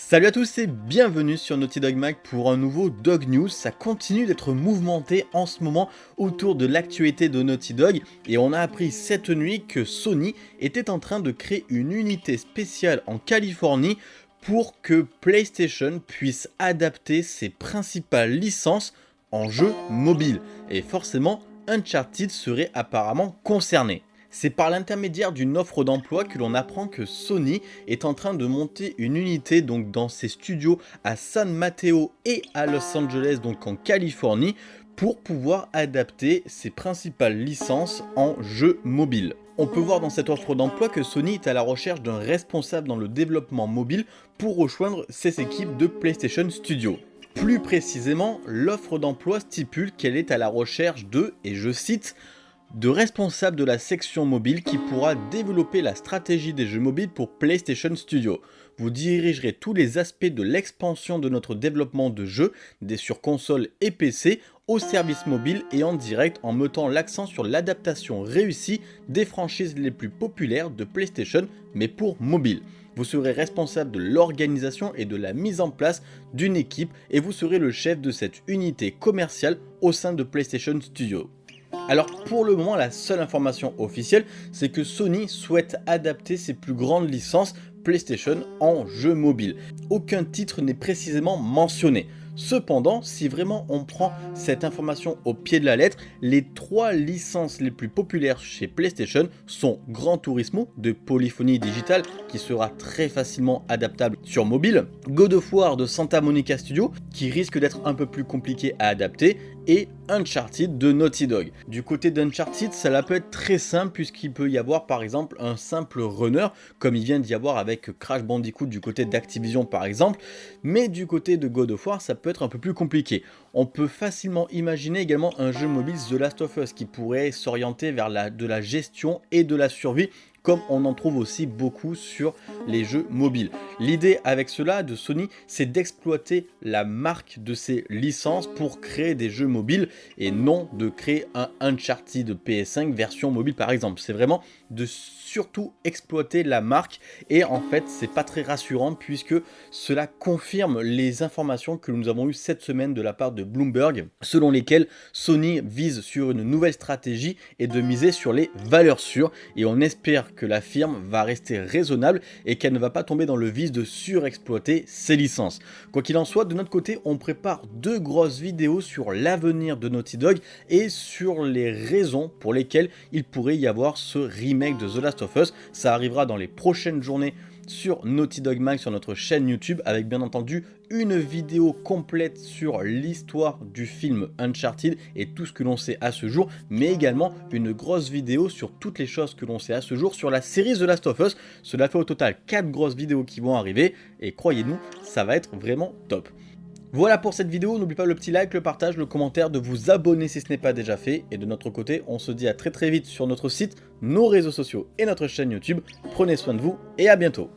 Salut à tous et bienvenue sur Naughty Dog Mag pour un nouveau Dog News. Ça continue d'être mouvementé en ce moment autour de l'actualité de Naughty Dog et on a appris cette nuit que Sony était en train de créer une unité spéciale en Californie pour que PlayStation puisse adapter ses principales licences en jeux mobiles. Et forcément, Uncharted serait apparemment concerné. C'est par l'intermédiaire d'une offre d'emploi que l'on apprend que Sony est en train de monter une unité donc dans ses studios à San Mateo et à Los Angeles donc en Californie pour pouvoir adapter ses principales licences en jeux mobiles. On peut voir dans cette offre d'emploi que Sony est à la recherche d'un responsable dans le développement mobile pour rejoindre ses équipes de PlayStation Studio. Plus précisément, l'offre d'emploi stipule qu'elle est à la recherche de, et je cite, de responsable de la section mobile qui pourra développer la stratégie des jeux mobiles pour PlayStation Studio. Vous dirigerez tous les aspects de l'expansion de notre développement de jeux, des sur console et PC, au service mobile et en direct en mettant l'accent sur l'adaptation réussie des franchises les plus populaires de PlayStation mais pour mobile. Vous serez responsable de l'organisation et de la mise en place d'une équipe et vous serez le chef de cette unité commerciale au sein de PlayStation Studio. Alors pour le moment la seule information officielle c'est que Sony souhaite adapter ses plus grandes licences PlayStation en jeux mobiles. Aucun titre n'est précisément mentionné. Cependant, si vraiment on prend cette information au pied de la lettre, les trois licences les plus populaires chez PlayStation sont Gran Turismo de Polyphony Digital qui sera très facilement adaptable sur mobile, God of War de Santa Monica Studio qui risque d'être un peu plus compliqué à adapter et Uncharted de Naughty Dog. Du côté d'Uncharted, cela peut être très simple puisqu'il peut y avoir par exemple un simple runner comme il vient d'y avoir avec Crash Bandicoot du côté d'Activision par exemple, mais du côté de God of War ça peut être un peu plus compliqué. On peut facilement imaginer également un jeu mobile The Last of Us qui pourrait s'orienter vers de la gestion et de la survie comme on en trouve aussi beaucoup sur les jeux mobiles. L'idée avec cela de Sony, c'est d'exploiter la marque de ses licences pour créer des jeux mobiles et non de créer un Uncharted PS5 version mobile par exemple. C'est vraiment de surtout exploiter la marque et en fait c'est pas très rassurant puisque cela confirme les informations que nous avons eues cette semaine de la part de Bloomberg selon lesquelles Sony vise sur une nouvelle stratégie et de miser sur les valeurs sûres et on espère que la firme va rester raisonnable et qu'elle ne va pas tomber dans le vice de surexploiter ses licences. Quoi qu'il en soit, de notre côté, on prépare deux grosses vidéos sur l'avenir de Naughty Dog et sur les raisons pour lesquelles il pourrait y avoir ce remake de The Last of Us. Ça arrivera dans les prochaines journées sur Naughty Dog Mag sur notre chaîne YouTube avec bien entendu une vidéo complète sur l'histoire du film Uncharted et tout ce que l'on sait à ce jour mais également une grosse vidéo sur toutes les choses que l'on sait à ce jour sur la série The Last of Us. Cela fait au total 4 grosses vidéos qui vont arriver et croyez-nous ça va être vraiment top. Voilà pour cette vidéo, n'oublie pas le petit like, le partage, le commentaire, de vous abonner si ce n'est pas déjà fait. Et de notre côté, on se dit à très très vite sur notre site, nos réseaux sociaux et notre chaîne YouTube. Prenez soin de vous et à bientôt